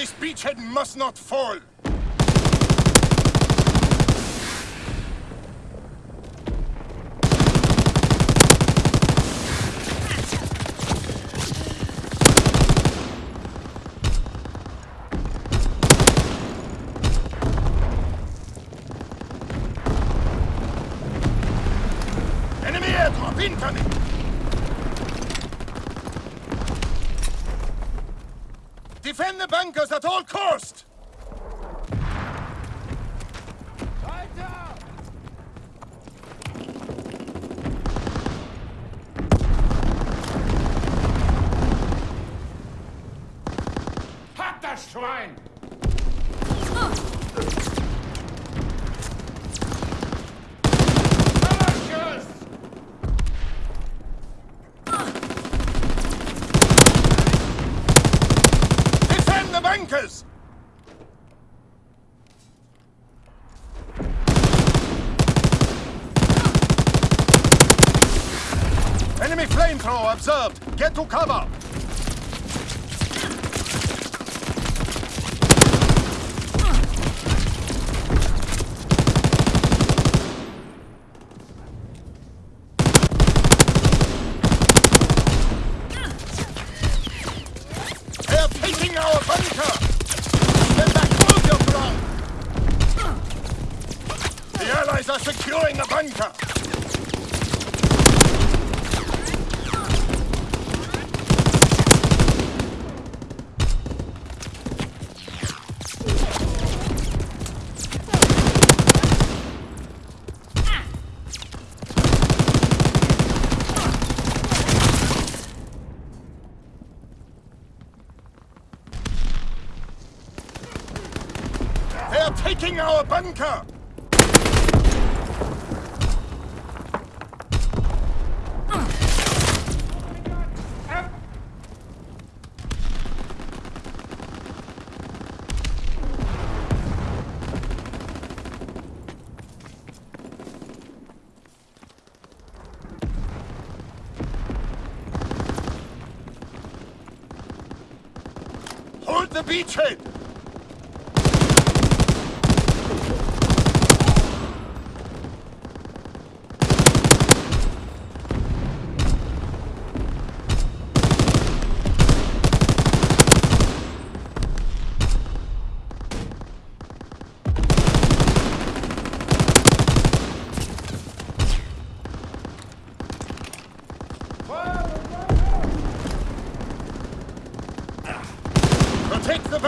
This beachhead must not fall! Enemy airdrop incoming! Defend the bunkers at all cost! Hat das Schwein! Schuss! Defend the bunkers! Enemy flamethrower observed! Get to cover! They are taking our bunker! Get back, hold your ground! The Allies are securing the bunker! They are taking our bunker! Hold the beachhead!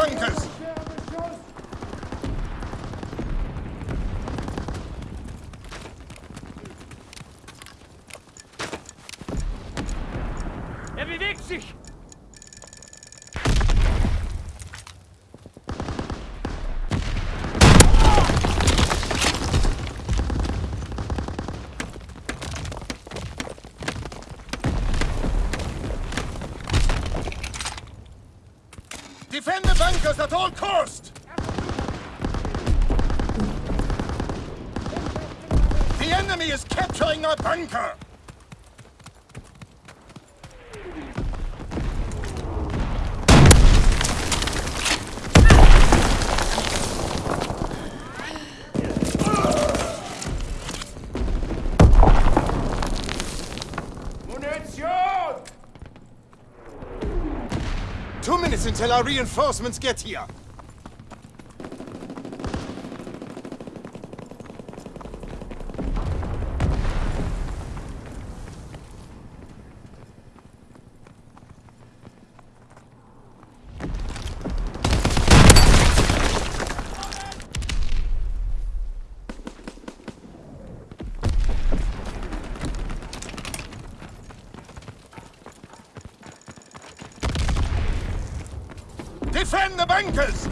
Tankes! Er bewegt sich! The at all cost! The enemy is capturing our bunker! Until our reinforcements get here. Defend the bunkers!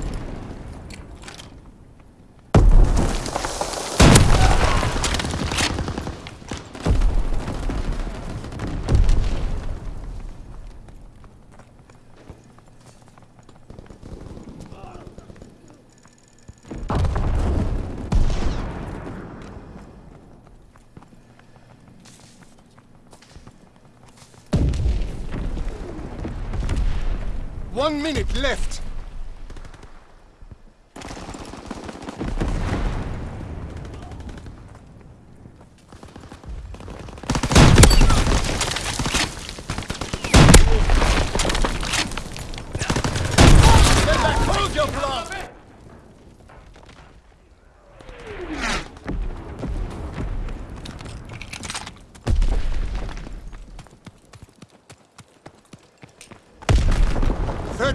One minute left.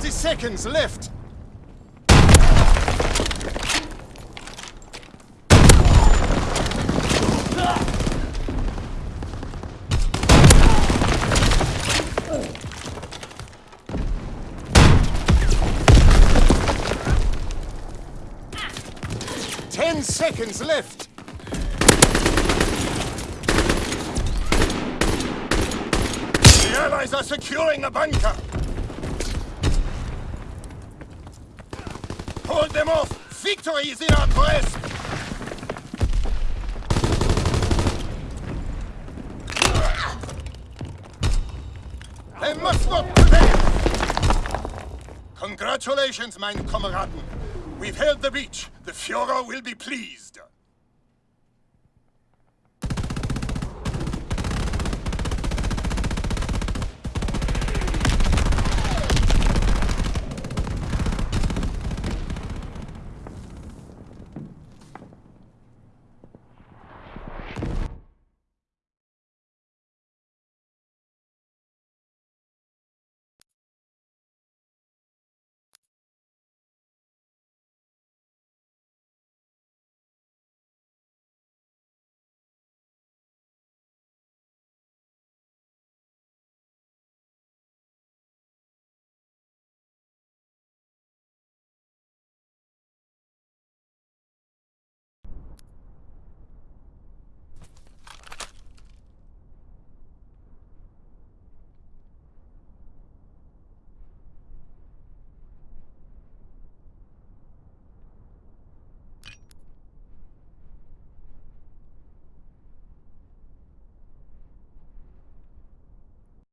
30 seconds left. Ten seconds left. The Allies are securing the bunker. Them off! Victory is in our grasp! They must not prevail! Congratulations, mein Kameraden! We've held the beach. The Führer will be pleased.